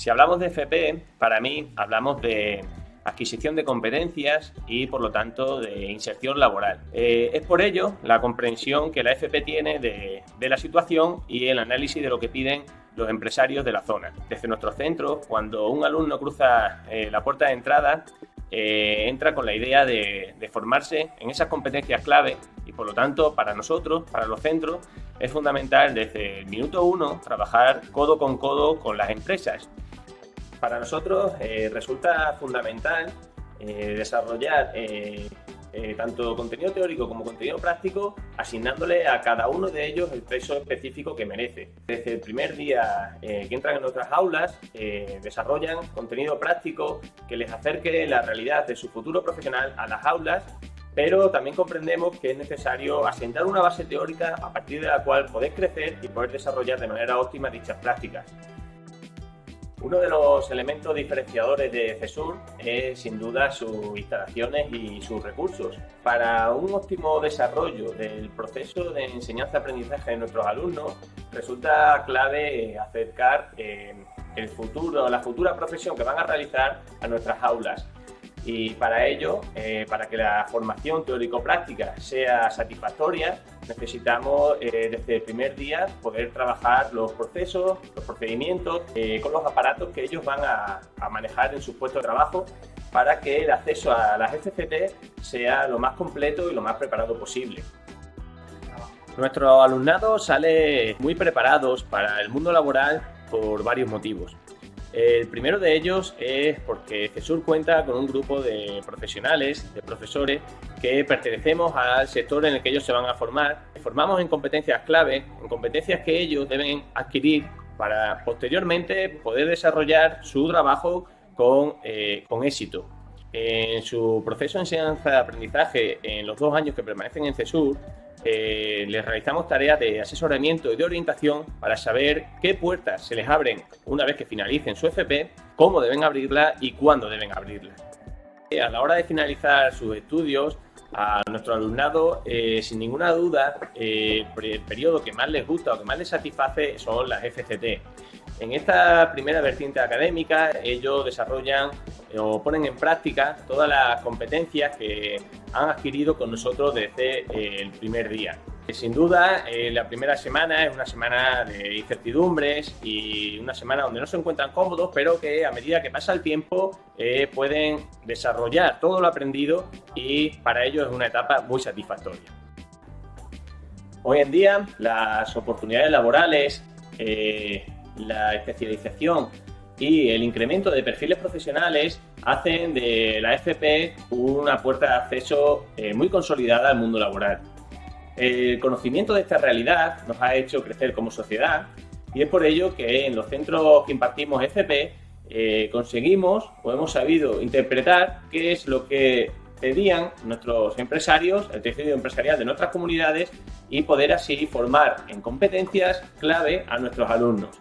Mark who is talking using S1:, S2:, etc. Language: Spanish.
S1: Si hablamos de FP, para mí hablamos de adquisición de competencias y por lo tanto de inserción laboral. Eh, es por ello la comprensión que la FP tiene de, la situación y el análisis de lo que piden los empresarios de la zona. Desde nuestro centro, cuando un alumno cruza eh, la puerta de entrada, eh, entra con la idea de, de, formarse en esas competencias clave y por lo tanto para nosotros, para los centros, es fundamental desde el minuto uno trabajar codo con codo con las empresas para nosotros eh, resulta fundamental eh, desarrollar eh, tanto contenido teórico como contenido práctico, asignándole a cada uno de ellos el peso específico que merece. Desde el primer día que entran en nuestras aulas, desarrollan contenido práctico que les acerque la realidad de su futuro profesional a las aulas pero también comprendemos que es necesario asentar una base teórica a partir de la cual poder crecer y poder desarrollar de manera óptima dichas prácticas. Uno de los elementos diferenciadores de CESUR es sin duda sus instalaciones y sus recursos. Para un óptimo desarrollo del proceso de enseñanza-aprendizaje de nuestros alumnos, resulta clave acercar eh, el futuro, la futura profesión que van a realizar a nuestras aulas y para ello, eh, para que la formación teórico-práctica sea satisfactoria, necesitamos eh, desde el primer día poder trabajar los procesos, los procedimientos, eh, con los aparatos que ellos van a, manejar en su puesto de trabajo para que el acceso a las FCT sea lo más completo y lo más preparado posible. Nuestro alumnado sale muy preparados para el mundo laboral por varios motivos. El primero de ellos es porque CESUR cuenta con un grupo de profesionales, de profesores, que pertenecemos al sector en el que ellos se van a formar. Formamos en competencias clave, en competencias que ellos deben adquirir para posteriormente poder desarrollar su trabajo con, eh, con éxito. En su proceso de enseñanza-aprendizaje, en los dos años que permanecen en CESUR, eh, les realizamos tareas de asesoramiento y de orientación para saber qué puertas se les abren una vez que finalicen su FP, cómo deben abrirla y cuándo deben abrirla. A la hora de finalizar sus estudios, a nuestro alumnado, eh, sin ninguna duda, eh, el periodo que más les gusta o que más les satisface son las FCT. En esta primera vertiente académica, ellos desarrollan o ponen en práctica todas las competencias que han adquirido con nosotros desde eh, el primer día. Sin duda, la primera semana es una semana de incertidumbres y una semana donde no se encuentran cómodos, pero que a medida que pasa el tiempo pueden desarrollar todo lo aprendido y para ellos es una etapa muy satisfactoria. Hoy en día las oportunidades laborales, eh, la especialización y el incremento de perfiles profesionales hacen de la FP una puerta de acceso eh, muy consolidada al mundo laboral. El conocimiento de esta realidad nos ha hecho crecer como sociedad y es por ello que en los centros que impartimos FP eh, conseguimos o hemos sabido interpretar qué es lo que pedían nuestros empresarios, el tejido empresarial de nuestras comunidades y poder así formar en competencias clave a nuestros alumnos.